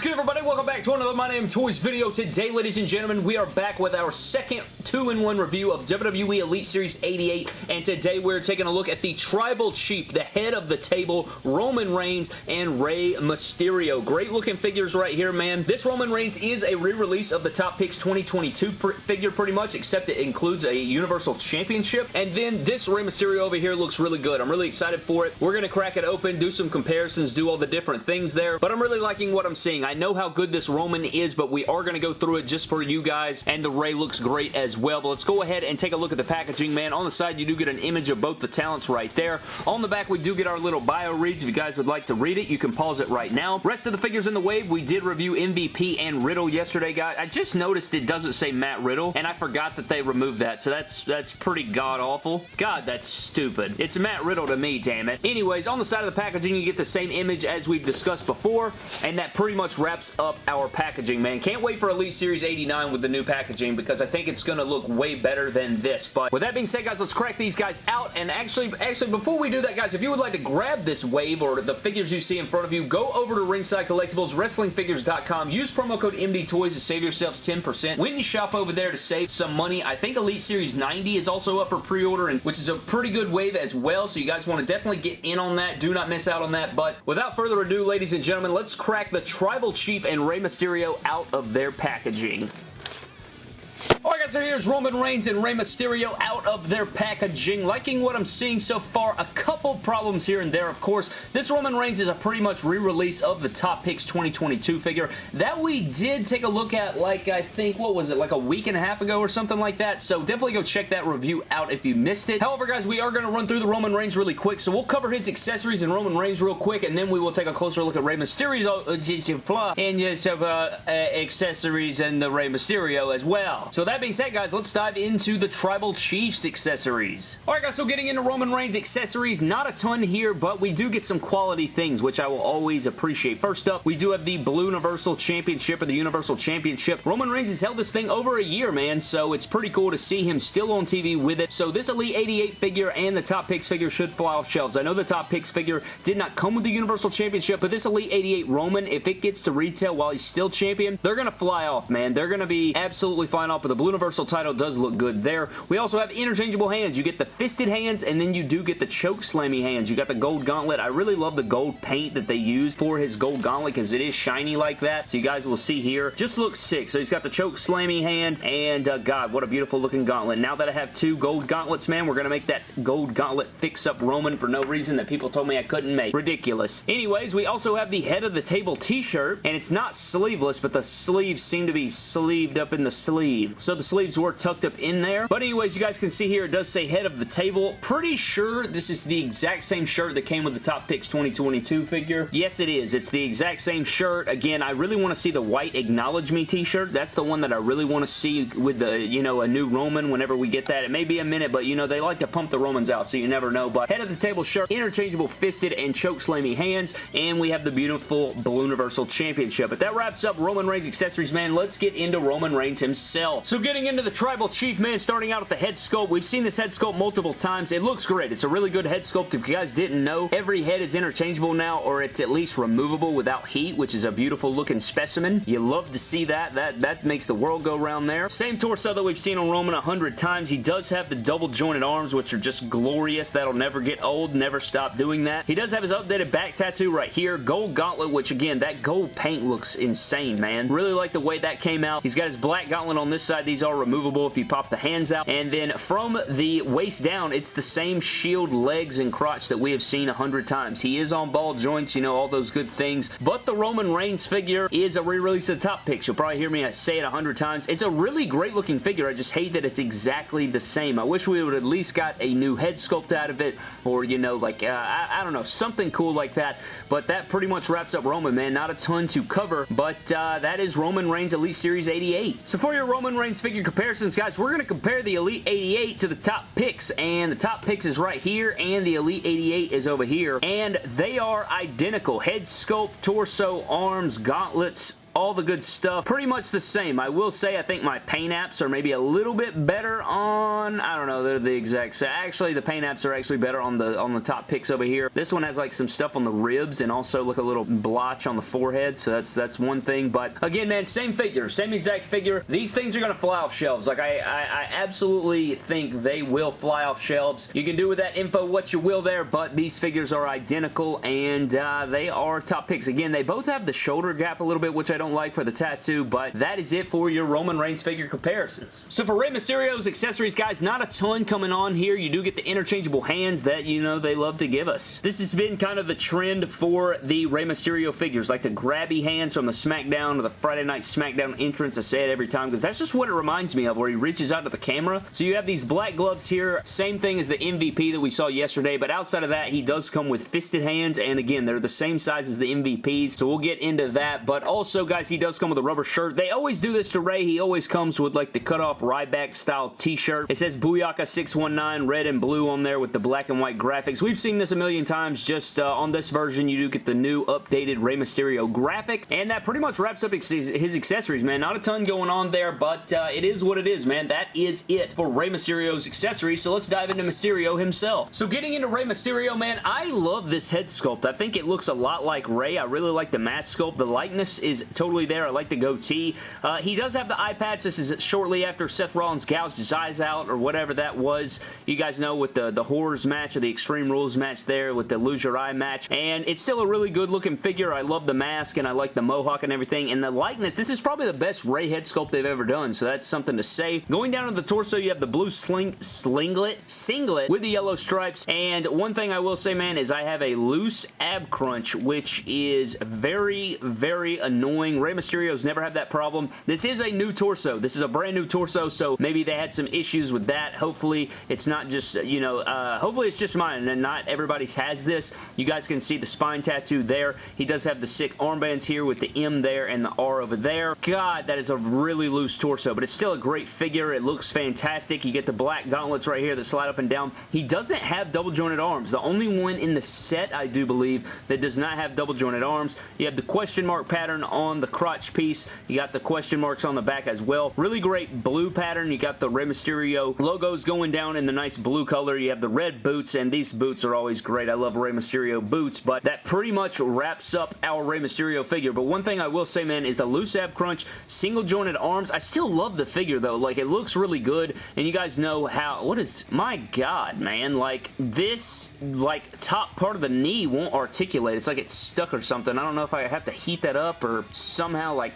is good, everybody? Welcome back to another My Name Toys video. Today, ladies and gentlemen, we are back with our second 2-in-1 review of WWE Elite Series 88, and today we're taking a look at the Tribal Chief, the head of the table, Roman Reigns and Rey Mysterio. Great looking figures right here, man. This Roman Reigns is a re-release of the Top Picks 2022 figure, pretty much, except it includes a Universal Championship, and then this Rey Mysterio over here looks really good. I'm really excited for it. We're going to crack it open, do some comparisons, do all the different things there, but I'm really liking what I'm seeing. I know how good this Roman is, but we are going to go through it just for you guys, and the Rey looks great as well. But let's go ahead and take a look at the packaging, man. On the side, you do get an image of both the talents right there. On the back, we do get our little bio reads. If you guys would like to read it, you can pause it right now. Rest of the figures in the wave, we did review MVP and Riddle yesterday, guys. I just noticed it doesn't say Matt Riddle, and I forgot that they removed that, so that's that's pretty god-awful. God, that's stupid. It's Matt Riddle to me, damn it. Anyways, on the side of the packaging, you get the same image as we've discussed before, and that pretty much wraps up our packaging, man. Can't wait for Elite Series 89 with the new packaging because I think it's going to look way better than this. But with that being said, guys, let's crack these guys out. And actually, actually, before we do that, guys, if you would like to grab this wave or the figures you see in front of you, go over to Ringside Collectibles, WrestlingFigures.com. Use promo code MDTOYS to save yourselves 10%. When you shop over there to save some money, I think Elite Series 90 is also up for pre-order, and which is a pretty good wave as well, so you guys want to definitely get in on that. Do not miss out on that. But without further ado, ladies and gentlemen, let's crack the Tribal Chief and Rey Mysterio out of their packaging. Here's Roman Reigns and Rey Mysterio out of their packaging. Liking what I'm seeing so far. A couple problems here and there, of course. This Roman Reigns is a pretty much re-release of the Top Picks 2022 figure that we did take a look at like, I think, what was it, like a week and a half ago or something like that. So definitely go check that review out if you missed it. However, guys, we are going to run through the Roman Reigns really quick. So we'll cover his accessories and Roman Reigns real quick, and then we will take a closer look at Rey Mysterio's uh, and just uh, uh, accessories and the Rey Mysterio as well. So that being said, guys, let's dive into the Tribal Chiefs accessories. Alright, guys, so getting into Roman Reigns accessories, not a ton here, but we do get some quality things, which I will always appreciate. First up, we do have the Blue Universal Championship or the Universal Championship. Roman Reigns has held this thing over a year, man, so it's pretty cool to see him still on TV with it. So this Elite 88 figure and the Top Picks figure should fly off shelves. I know the Top Picks figure did not come with the Universal Championship, but this Elite 88 Roman, if it gets to retail while he's still champion, they're going to fly off, man. They're going to be absolutely flying off, but the Blue Universal title does look good there. We also have interchangeable hands. You get the fisted hands, and then you do get the choke slammy hands. You got the gold gauntlet. I really love the gold paint that they use for his gold gauntlet because it is shiny like that. So you guys will see here. Just looks sick. So he's got the choke slammy hand, and uh, God, what a beautiful looking gauntlet. Now that I have two gold gauntlets, man, we're going to make that gold gauntlet fix-up Roman for no reason that people told me I couldn't make. Ridiculous. Anyways, we also have the head of the table t-shirt, and it's not sleeveless, but the sleeves seem to be sleeved up in the sleeve. So the sleeves were tucked up in there. But anyways, you guys can see here, it does say head of the table. Pretty sure this is the exact same shirt that came with the Top Picks 2022 figure. Yes, it is. It's the exact same shirt. Again, I really want to see the white Acknowledge Me t-shirt. That's the one that I really want to see with the, you know, a new Roman whenever we get that. It may be a minute, but, you know, they like to pump the Romans out, so you never know. But head of the table shirt, interchangeable fisted and choke slammy hands, and we have the beautiful Blue Universal Championship. But that wraps up Roman Reigns accessories, man. Let's get into Roman Reigns himself. So getting into the Tribal Chief, man, starting out with the head sculpt. We've seen this head sculpt multiple times. It looks great. It's a really good head sculpt. If you guys didn't know, every head is interchangeable now, or it's at least removable without heat, which is a beautiful looking specimen. You love to see that. That, that makes the world go round there. Same torso that we've seen on Roman a hundred times. He does have the double jointed arms, which are just glorious. That'll never get old. Never stop doing that. He does have his updated back tattoo right here. Gold gauntlet, which again, that gold paint looks insane, man. Really like the way that came out. He's got his black gauntlet on this side. These are removable if you pop the hands out. And then from the waist down, it's the same shield legs and crotch that we have seen a hundred times. He is on ball joints, you know, all those good things. But the Roman Reigns figure is a re-release of the top picks. You'll probably hear me say it a hundred times. It's a really great looking figure. I just hate that it's exactly the same. I wish we would at least got a new head sculpt out of it or, you know, like, uh, I, I, don't know, something cool like that. But that pretty much wraps up Roman, man. Not a ton to cover, but uh, that is Roman Reigns Elite Series 88. So for your Roman Reigns figure comparisons, guys, we're going to compare the Elite 88 to the top picks, and the top picks is right here, and the Elite 88 is over here, and they are identical. Head sculpt, torso, arms, gauntlets, all the good stuff. Pretty much the same. I will say I think my paint apps are maybe a little bit better on, I don't know, they're the exact same. Actually, the paint apps are actually better on the on the top picks over here. This one has like some stuff on the ribs and also look a little blotch on the forehead, so that's that's one thing. But again, man, same figure, same exact figure. These things are going to fly off shelves. Like, I, I, I absolutely think they will fly off shelves. You can do with that info what you will there, but these figures are identical and uh, they are top picks. Again, they both have the shoulder gap a little bit, which I don't like for the tattoo, but that is it for your Roman Reigns figure comparisons. So for Rey Mysterio's accessories, guys, not a ton coming on here. You do get the interchangeable hands that, you know, they love to give us. This has been kind of the trend for the Rey Mysterio figures, like the grabby hands from the SmackDown or the Friday Night SmackDown entrance. I say it every time because that's just what it reminds me of, where he reaches out to the camera. So you have these black gloves here, same thing as the MVP that we saw yesterday, but outside of that, he does come with fisted hands, and again, they're the same size as the MVPs, so we'll get into that, but also, guys, he does come with a rubber shirt. They always do this to Rey. He always comes with, like, the cut-off Ryback style t-shirt. It says Booyaka 619 red and blue on there with the black and white graphics. We've seen this a million times. Just uh, on this version, you do get the new updated Rey Mysterio graphic, and that pretty much wraps up his accessories, man. Not a ton going on there, but uh, it is what it is, man. That is it for Rey Mysterio's accessories, so let's dive into Mysterio himself. So getting into Rey Mysterio, man, I love this head sculpt. I think it looks a lot like Rey. I really like the mask sculpt. The likeness is totally there. I like the goatee. Uh, he does have the eye patch. This is shortly after Seth Rollins gouged his eyes out or whatever that was. You guys know with the, the Horrors match or the Extreme Rules match there with the Lose Your Eye match. And it's still a really good looking figure. I love the mask and I like the mohawk and everything. And the likeness, this is probably the best Rey head sculpt they've ever done. So that's something to say. Going down to the torso, you have the blue sling slinglet, singlet with the yellow stripes. And one thing I will say, man, is I have a loose ab crunch, which is very, very annoying. Rey Mysterio's never had that problem. This is a new torso. This is a brand new torso, so maybe they had some issues with that. Hopefully, it's not just, you know, uh, hopefully it's just mine and not everybody's has this. You guys can see the spine tattoo there. He does have the sick armbands here with the M there and the R over there. God, that is a really loose torso, but it's still a great figure. It looks fantastic. You get the black gauntlets right here that slide up and down. He doesn't have double jointed arms. The only one in the set, I do believe, that does not have double jointed arms. You have the question mark pattern on the crotch piece. You got the question marks on the back as well. Really great blue pattern. You got the Rey Mysterio logos going down in the nice blue color. You have the red boots, and these boots are always great. I love Rey Mysterio boots, but that pretty much wraps up our Rey Mysterio figure. But one thing I will say, man, is a loose ab crunch, single jointed arms. I still love the figure, though. Like, it looks really good, and you guys know how... What is... My God, man. Like, this, like, top part of the knee won't articulate. It's like it's stuck or something. I don't know if I have to heat that up or somehow, like...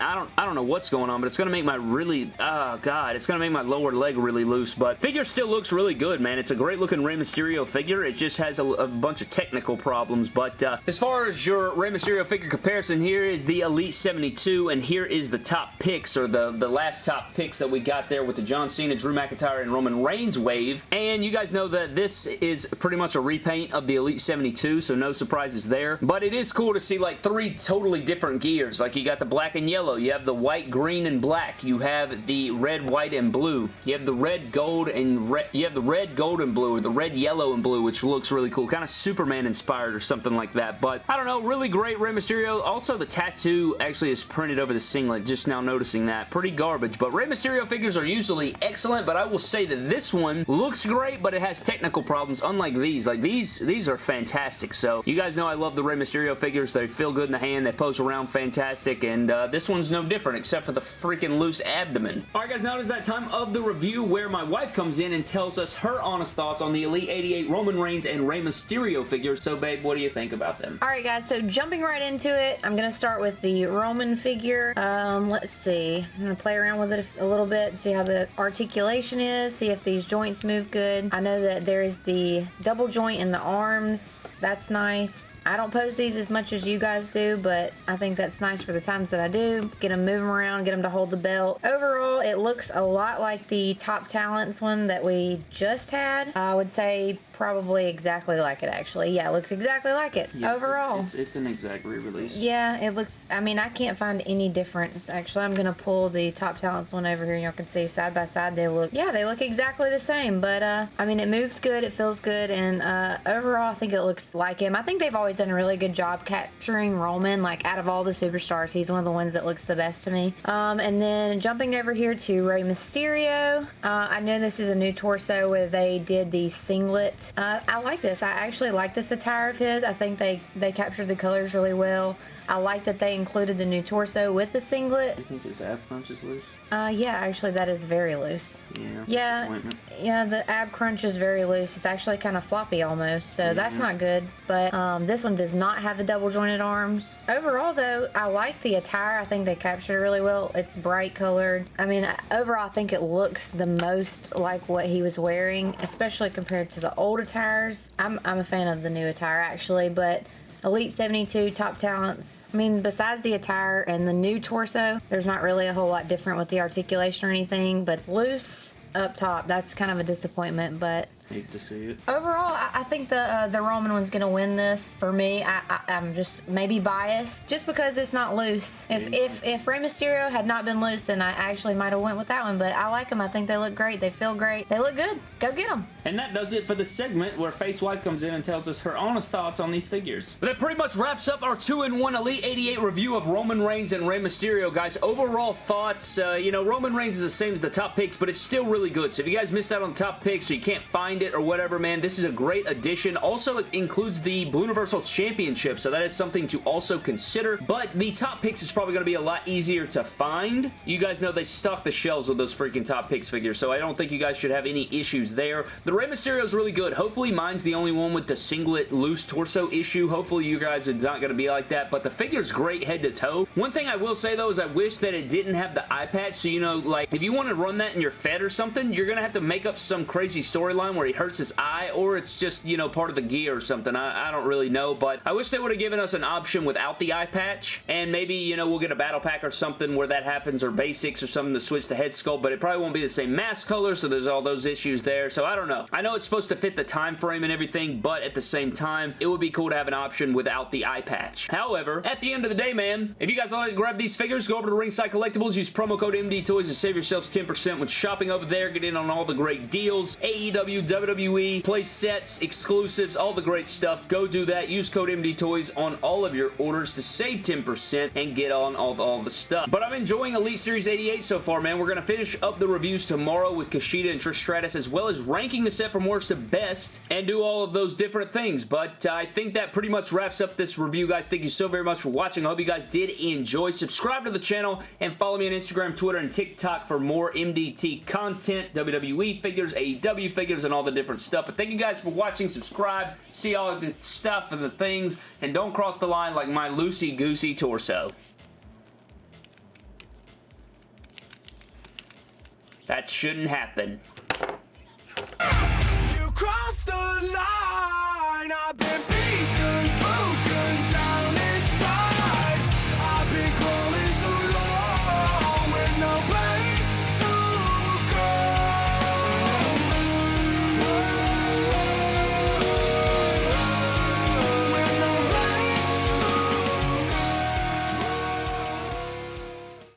I don't, I don't know what's going on, but it's to make my really... Oh, God. It's to make my lower leg really loose, but figure still looks really good, man. It's a great looking Rey Mysterio figure. It just has a, a bunch of technical problems, but uh, as far as your Rey Mysterio figure comparison, here is the Elite 72, and here is the top picks, or the, the last top picks that we got there with the John Cena, Drew McIntyre, and Roman Reigns wave, and you guys know that this is pretty much a repaint of the Elite 72, so no surprises there, but it is cool to see like three totally different gears, like you got the black and yellow, you have the white, green, and black, you have the red, white, and blue, you have the red, gold, and red, you have the red, gold, and blue, or the red, yellow, and blue, which looks really cool, kind of Superman inspired or something like that, but I don't know, really great Rey Mysterio, also the tattoo actually is printed over the singlet, just now noticing that, pretty garbage, but Rey Mysterio figures are usually excellent, but I will say that this one looks great, but it has technical problems, unlike these, like these, these are fantastic, so you guys know I love the Rey Mysterio figures, they feel good in the hand, they pose around fantastic, and uh, this one's no different, except for the freaking loose abdomen. Alright guys, now it is that time of the review where my wife comes in and tells us her honest thoughts on the Elite 88 Roman Reigns and Rey Mysterio figures, so babe, what do you think about them? Alright guys, so jumping right into it, I'm going to start with the Roman figure. Um, let's see, I'm going to play around with it a little bit, see how the articulation is, see if these joints move good. I know that there is the double joint in the arms, that's nice. I don't pose these as much as you guys do, but I think that's nice for the times that I do. Get them moving around, get them to hold the belt. Overall, it looks a lot like the Top Talents one that we just had. I would say probably exactly like it actually. Yeah, it looks exactly like it overall. It's, it's an exact re-release. Yeah, it looks, I mean, I can't find any difference. Actually, I'm going to pull the Top Talents one over here and y'all can see side by side they look, yeah, they look exactly the same. But, uh, I mean, it moves good, it feels good, and uh, overall I think it looks like him. I think they've always done a really good job capturing Roman. Like out of all the superstars, he's one of the ones that looks the best to me. Um, and then jumping over here to Rey Mysterio. Uh, I know this is a new torso where they did the singlet. Uh, I like this. I actually like this attire of his. I think they, they captured the colors really well. I like that they included the new torso with the singlet. You think his ab crunch is loose? Uh, yeah, actually that is very loose. Yeah. Yeah, yeah, the ab crunch is very loose. It's actually kind of floppy almost, so that's not good. But um, this one does not have the double jointed arms. Overall though, I like the attire. I think they captured it really well. It's bright colored. I mean, overall I think it looks the most like what he was wearing, especially compared to the old attires. I'm, I'm a fan of the new attire actually, but Elite 72 top talents. I mean, besides the attire and the new torso, there's not really a whole lot different with the articulation or anything, but loose up top, that's kind of a disappointment, but Hate to see it. Overall, I, I think the uh, the Roman one's gonna win this for me. I, I, am just maybe biased just because it's not loose. If if if Rey Mysterio had not been loose, then I actually might have went with that one. But I like them. I think they look great. They feel great. They look good. Go get them. And that does it for the segment where Face White comes in and tells us her honest thoughts on these figures. But that pretty much wraps up our 2-in-1 Elite 88 review of Roman Reigns and Rey Mysterio, guys. Overall thoughts, uh, you know, Roman Reigns is the same as the top picks, but it's still really good. So if you guys missed out on top picks or you can't find it or whatever, man, this is a great addition. Also, it includes the Blue Universal Championship, so that is something to also consider. But the top picks is probably going to be a lot easier to find. You guys know they stock the shelves with those freaking top picks figures, so I don't think you guys should have any issues there. The Rey Mysterio is really good. Hopefully mine's the only one with the singlet loose torso issue. Hopefully you guys are not going to be like that, but the figure's great head to toe. One thing I will say though is I wish that it didn't have the eye patch, so you know, like, if you want to run that in your Fed or something, you're going to have to make up some crazy storyline where he hurts his eye, or it's just, you know, part of the gear or something. I, I don't really know, but I wish they would have given us an option without the eye patch, and maybe, you know, we'll get a battle pack or something where that happens, or basics or something to switch the head sculpt, but it probably won't be the same mask color, so there's all those issues there, so I don't know. I know it's supposed to fit the time frame and everything, but at the same time, it would be cool to have an option without the eye patch. However, at the end of the day, man, if you guys want to grab these figures, go over to Ringside Collectibles, use promo code MD Toys to save yourselves 10% when shopping over there. Get in on all the great deals. AEW, WWE, play sets, exclusives, all the great stuff. Go do that. Use code MD Toys on all of your orders to save 10% and get on all all the stuff. But I'm enjoying Elite Series 88 so far, man. We're going to finish up the reviews tomorrow with Kushida and Trish Stratus, as well as ranking the set from worst to best and do all of those different things. But uh, I think that pretty much wraps up this review, guys. Thank you so very much for watching. I hope you guys did enjoy. Subscribe to the channel and follow me on Instagram, Twitter, and TikTok for more MDT content, WWE figures, AEW figures, and all the different stuff. But thank you guys for watching. Subscribe, see all the stuff and the things, and don't cross the line like my loosey-goosey torso. That shouldn't happen.